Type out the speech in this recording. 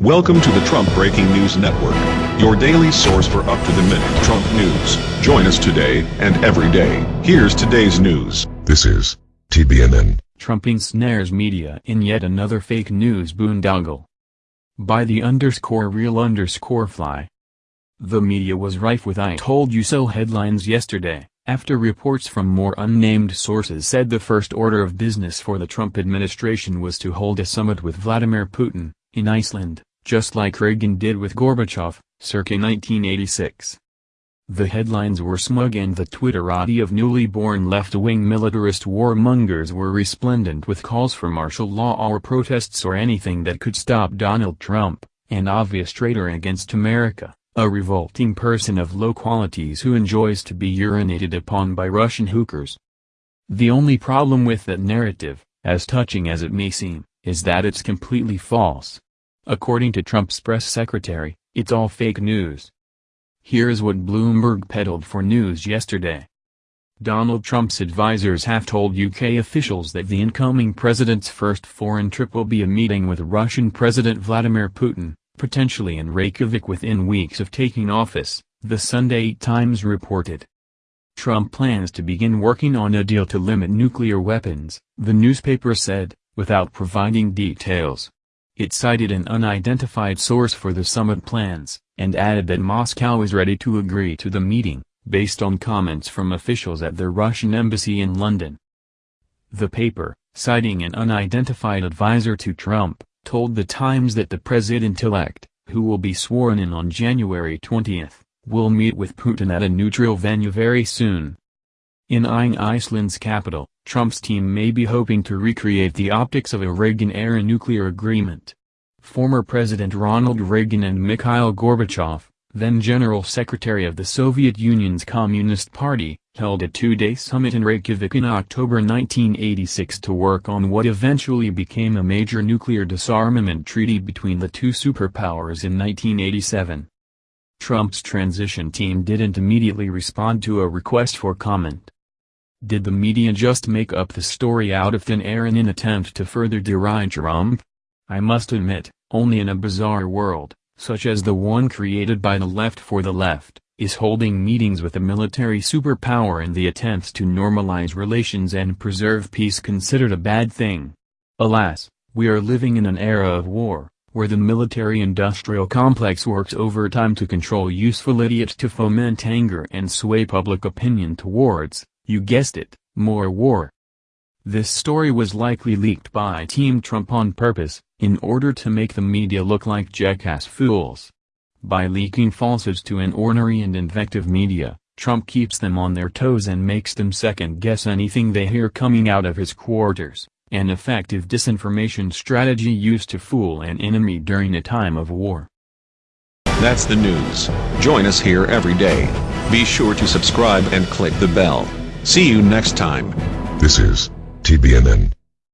Welcome to the Trump Breaking News Network, your daily source for up-to-the-minute Trump news. Join us today and every day. Here's today's news. This is TBNN. Trump ensnares media in yet another fake news boondoggle. By the underscore real underscore fly. The media was rife with I told you so headlines yesterday, after reports from more unnamed sources said the first order of business for the Trump administration was to hold a summit with Vladimir Putin, in Iceland, just like Reagan did with Gorbachev, circa 1986. The headlines were smug and the Twitterati of newly born left-wing militarist warmongers were resplendent with calls for martial law or protests or anything that could stop Donald Trump, an obvious traitor against America, a revolting person of low qualities who enjoys to be urinated upon by Russian hookers. The only problem with that narrative, as touching as it may seem, is that it's completely false. According to Trump's press secretary, it's all fake news. Here's what Bloomberg peddled for news yesterday. Donald Trump's advisers have told UK officials that the incoming president's first foreign trip will be a meeting with Russian President Vladimir Putin, potentially in Reykjavik within weeks of taking office, the Sunday Times reported. Trump plans to begin working on a deal to limit nuclear weapons, the newspaper said, without providing details. It cited an unidentified source for the summit plans, and added that Moscow is ready to agree to the meeting, based on comments from officials at the Russian embassy in London. The paper, citing an unidentified advisor to Trump, told the Times that the president-elect, who will be sworn in on January 20, will meet with Putin at a neutral venue very soon. In Iceland's capital, Trump's team may be hoping to recreate the optics of a Reagan-era nuclear agreement. Former President Ronald Reagan and Mikhail Gorbachev, then General Secretary of the Soviet Union's Communist Party, held a two-day summit in Reykjavik in October 1986 to work on what eventually became a major nuclear disarmament treaty between the two superpowers in 1987. Trump's transition team didn't immediately respond to a request for comment. Did the media just make up the story out of thin air in an attempt to further deride Trump? I must admit, only in a bizarre world, such as the one created by the left for the left, is holding meetings with a military superpower in the attempts to normalize relations and preserve peace considered a bad thing. Alas, we are living in an era of war, where the military-industrial complex works overtime to control useful idiots to foment anger and sway public opinion towards, you guessed it, more war. This story was likely leaked by Team Trump on purpose, in order to make the media look like jackass fools. By leaking falsehoods to an ornery and invective media, Trump keeps them on their toes and makes them second-guess anything they hear coming out of his quarters, an effective disinformation strategy used to fool an enemy during a time of war. That's the news. Join us here every day. Be sure to subscribe and click the bell. See you next time. This is TBNN.